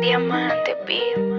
Diamante, pie.